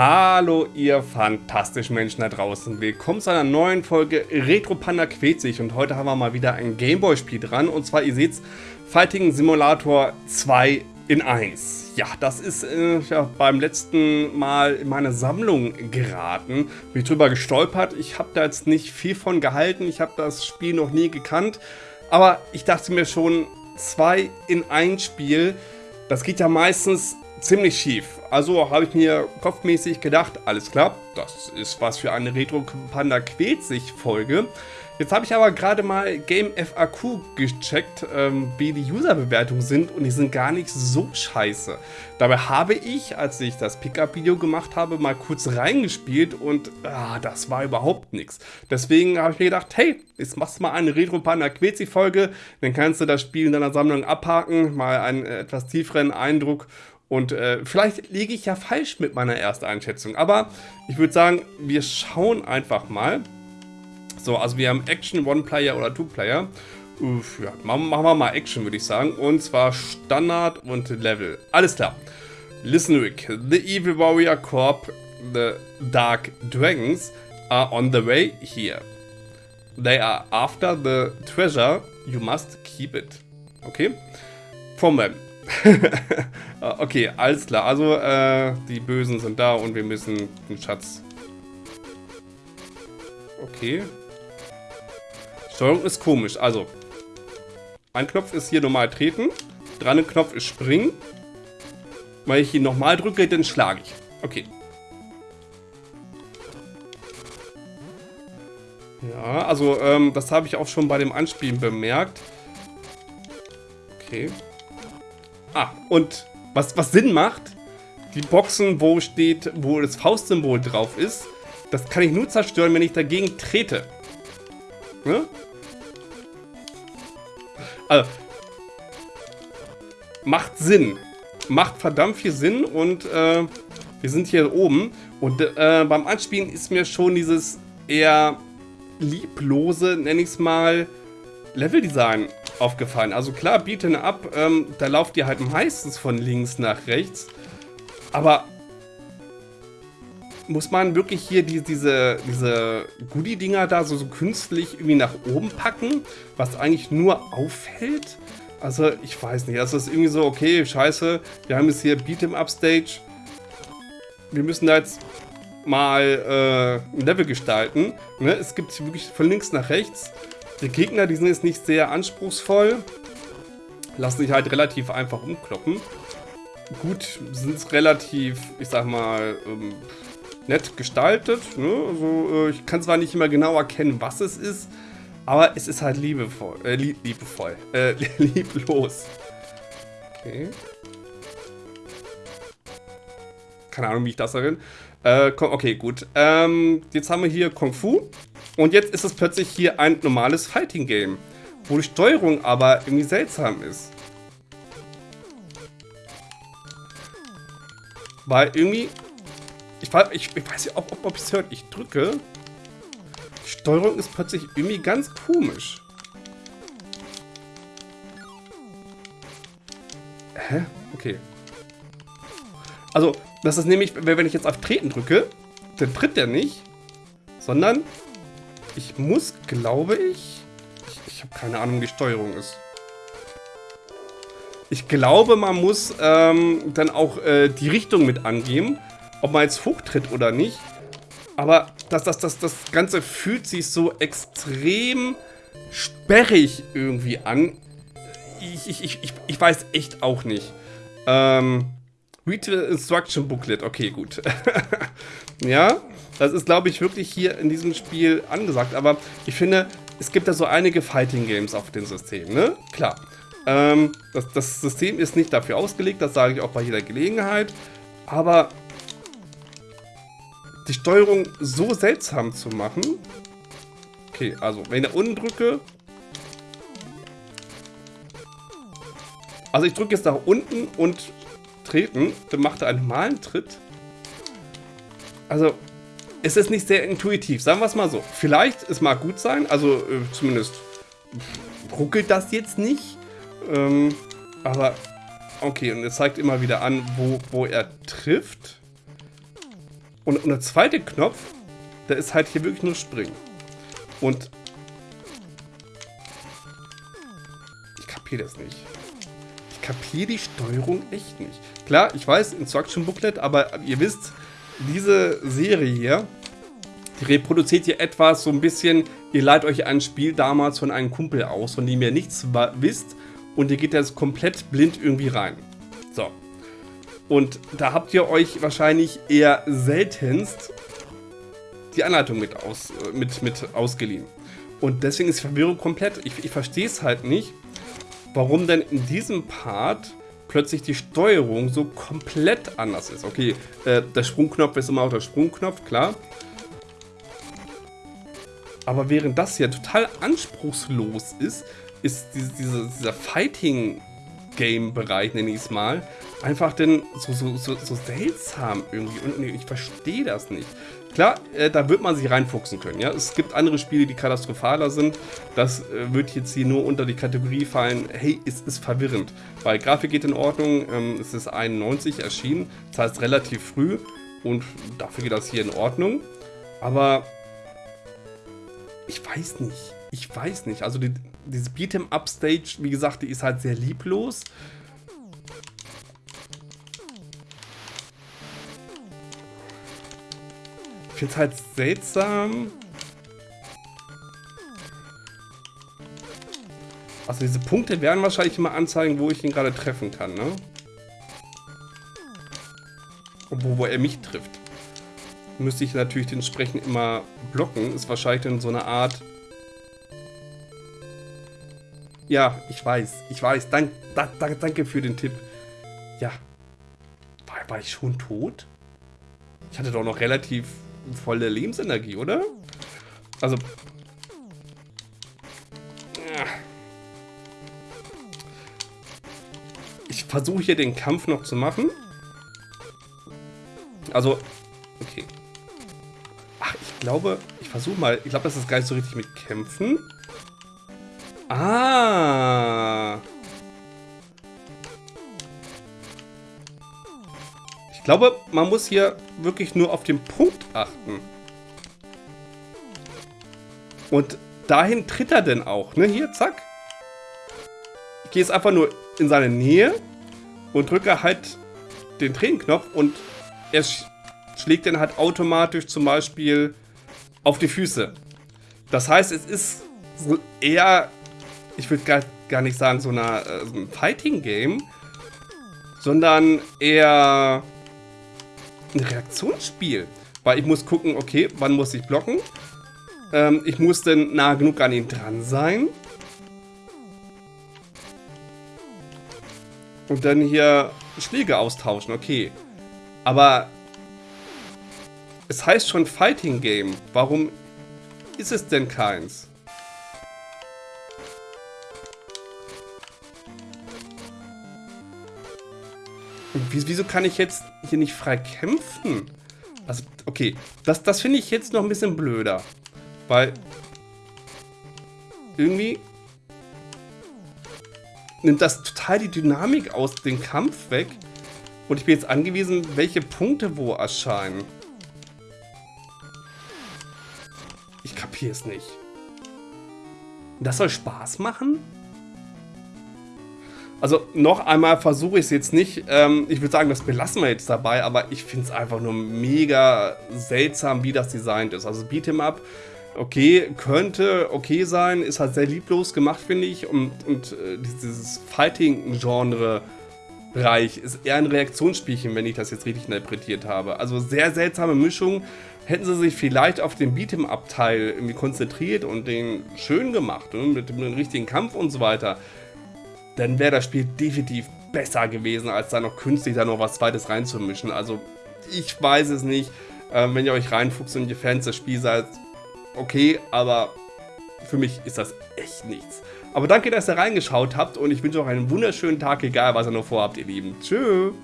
Hallo ihr fantastischen Menschen da draußen. Willkommen zu einer neuen Folge Retro Panda quält sich und heute haben wir mal wieder ein Gameboy-Spiel dran und zwar, ihr seht's, Fighting Simulator 2 in 1. Ja, das ist äh, ja, beim letzten Mal in meine Sammlung geraten, bin ich drüber gestolpert. Ich habe da jetzt nicht viel von gehalten, ich habe das Spiel noch nie gekannt, aber ich dachte mir schon, 2 in 1 Spiel, das geht ja meistens ziemlich schief. Also habe ich mir kopfmäßig gedacht, alles klar, das ist was für eine Retro Panda quält sich Folge. Jetzt habe ich aber gerade mal Game FAQ gecheckt, ähm, wie die Userbewertungen sind und die sind gar nicht so scheiße. Dabei habe ich, als ich das Pickup-Video gemacht habe, mal kurz reingespielt und ah, das war überhaupt nichts. Deswegen habe ich mir gedacht, hey, jetzt machst du mal eine Retro Panda Quetzi Folge, dann kannst du das Spiel in deiner Sammlung abhaken, mal einen etwas tieferen Eindruck und äh, vielleicht liege ich ja falsch mit meiner Ersteinschätzung. Aber ich würde sagen, wir schauen einfach mal. So, also wir haben Action, One-Player oder Two-Player. Ja, machen wir mal Action, würde ich sagen. Und zwar Standard und Level. Alles klar. Listen, Rick. The Evil Warrior Corp, the Dark Dragons, are on the way here. They are after the treasure. You must keep it. Okay? From them. okay, alles klar. Also, äh, die Bösen sind da und wir müssen den Schatz... Okay. Steuerung ist komisch. Also, ein Knopf ist hier normal treten. Dran ein Knopf ist springen. Wenn ich ihn nochmal drücke, dann schlage ich. Okay. Ja, also ähm, das habe ich auch schon bei dem Anspielen bemerkt. Okay. Ah, und was, was Sinn macht, die Boxen, wo steht, wo das Faustsymbol drauf ist, das kann ich nur zerstören, wenn ich dagegen trete. Ne? Also, macht Sinn. Macht verdammt viel Sinn und äh, wir sind hier oben. Und äh, beim Anspielen ist mir schon dieses eher lieblose, nenne ich es mal, Leveldesign aufgefallen. Also klar, Beaten Up, ähm, da lauft ihr halt meistens von links nach rechts. Aber muss man wirklich hier die, diese, diese Goodie-Dinger da so, so künstlich irgendwie nach oben packen, was eigentlich nur auffällt? Also, ich weiß nicht. Also, es ist irgendwie so, okay, scheiße, wir haben jetzt hier Beat'em Up Stage. Wir müssen da jetzt mal äh, ein Level gestalten. Ne? Es gibt wirklich von links nach rechts. Die Gegner, die sind jetzt nicht sehr anspruchsvoll. Lassen sich halt relativ einfach umkloppen. Gut, sind es relativ, ich sag mal, ähm, nett gestaltet. Ne? Also, äh, ich kann zwar nicht immer genau erkennen, was es ist, aber es ist halt liebevoll. Äh, lieb, liebevoll. Äh, lieblos. Okay. Keine Ahnung, wie ich das erinnere. Äh, okay, gut. Ähm, jetzt haben wir hier Kung Fu. Und jetzt ist es plötzlich hier ein normales Fighting-Game, wo die Steuerung aber irgendwie seltsam ist. Weil irgendwie... Ich, ich, ich weiß nicht, ob, ob, ob es hört. Ich drücke. Die Steuerung ist plötzlich irgendwie ganz komisch. Hä? Okay. Also, das ist nämlich, wenn ich jetzt auf Treten drücke, dann tritt der nicht, sondern ich muss, glaube ich... Ich, ich habe keine Ahnung, wie die Steuerung ist. Ich glaube, man muss ähm, dann auch äh, die Richtung mit angeben, ob man jetzt hochtritt oder nicht. Aber das, das, das, das Ganze fühlt sich so extrem sperrig irgendwie an. Ich, ich, ich, ich weiß echt auch nicht. Ähm, Read the Instruction Booklet. Okay, gut. ja, das ist, glaube ich, wirklich hier in diesem Spiel angesagt. Aber ich finde, es gibt da so einige Fighting Games auf dem System, ne? Klar. Ähm, das, das System ist nicht dafür ausgelegt, das sage ich auch bei jeder Gelegenheit. Aber die Steuerung so seltsam zu machen. Okay, also wenn ich da unten drücke. Also ich drücke jetzt nach unten und treten, dann macht er einen normalen Tritt. Also es ist nicht sehr intuitiv, sagen wir es mal so. Vielleicht, es mag gut sein, also äh, zumindest ruckelt das jetzt nicht. Ähm, aber okay, und es zeigt immer wieder an, wo, wo er trifft. Und, und der zweite Knopf, der ist halt hier wirklich nur Springen. Und ich kapiere das nicht. Kapiere die Steuerung echt nicht. Klar, ich weiß, Instruction Booklet, aber ihr wisst, diese Serie hier, die reproduziert hier etwas so ein bisschen, ihr leiht euch ein Spiel damals von einem Kumpel aus, von dem ihr nichts wisst und ihr geht jetzt komplett blind irgendwie rein. So. Und da habt ihr euch wahrscheinlich eher seltenst die Anleitung mit, aus, mit, mit ausgeliehen. Und deswegen ist Verwirrung komplett. Ich, ich verstehe es halt nicht, warum denn in diesem Part plötzlich die Steuerung so komplett anders ist. Okay, äh, der Sprungknopf ist immer auch der Sprungknopf, klar. Aber während das hier total anspruchslos ist, ist diese, diese, dieser Fighting-Game-Bereich, nenne ich es mal, einfach denn so, so, so, so seltsam irgendwie. Und ich verstehe das nicht. Klar, äh, da wird man sich reinfuchsen können. Ja? Es gibt andere Spiele, die katastrophaler sind. Das äh, wird jetzt hier nur unter die Kategorie fallen, hey, es ist verwirrend. Weil Grafik geht in Ordnung, ähm, es ist 91 erschienen, das heißt relativ früh und dafür geht das hier in Ordnung. Aber ich weiß nicht. Ich weiß nicht. Also die, diese Beat'em-Up-Stage, wie gesagt, die ist halt sehr lieblos. Finde es halt seltsam. Also diese Punkte werden wahrscheinlich immer anzeigen, wo ich ihn gerade treffen kann, ne? Wo, wo er mich trifft müsste ich natürlich entsprechend immer blocken. Ist wahrscheinlich dann so eine Art... Ja, ich weiß, ich weiß. Dank, da, da, danke für den Tipp. Ja. War, war ich schon tot? Ich hatte doch noch relativ volle Lebensenergie, oder? Also... Ich versuche hier den Kampf noch zu machen. Also, okay glaube, ich versuche mal. Ich glaube, das ist gar nicht so richtig mit Kämpfen. Ah. Glaube, man muss hier wirklich nur auf den Punkt achten. Und dahin tritt er denn auch, ne? Hier, zack. Ich gehe jetzt einfach nur in seine Nähe und drücke halt den Tränenknopf und er schlägt dann halt automatisch zum Beispiel auf die Füße. Das heißt, es ist so eher, ich würde gar, gar nicht sagen, so, eine, so ein Fighting-Game, sondern eher ein Reaktionsspiel. Weil ich muss gucken, okay, wann muss ich blocken? Ähm, ich muss denn nah genug an ihn dran sein. Und dann hier Schläge austauschen, okay. Aber es heißt schon Fighting Game. Warum ist es denn keins? Wieso kann ich jetzt hier nicht frei kämpfen? Also, okay, das, das finde ich jetzt noch ein bisschen blöder. Weil irgendwie nimmt das total die Dynamik aus dem Kampf weg. Und ich bin jetzt angewiesen, welche Punkte wo erscheinen. kapiere es nicht. Das soll Spaß machen? Also noch einmal versuche ich es jetzt nicht. Ähm, ich würde sagen, das belassen wir jetzt dabei, aber ich finde es einfach nur mega seltsam, wie das designt ist. Also Beat'em Up, okay, könnte okay sein, ist halt sehr lieblos gemacht, finde ich. Und, und äh, dieses Fighting-Genre Bereich ist eher ein Reaktionsspielchen, wenn ich das jetzt richtig interpretiert habe. Also sehr seltsame Mischung. Hätten sie sich vielleicht auf den Beat'em-Up-Teil irgendwie konzentriert und den schön gemacht ne, mit dem richtigen Kampf und so weiter, dann wäre das Spiel definitiv besser gewesen, als da noch künstlich da noch was zweites reinzumischen. Also ich weiß es nicht. Ähm, wenn ihr euch reinfuchst und ihr Fans des Spiels seid, okay, aber für mich ist das echt nichts. Aber danke, dass ihr reingeschaut habt und ich wünsche euch einen wunderschönen Tag, egal was ihr noch vorhabt, ihr Lieben. Tschüss.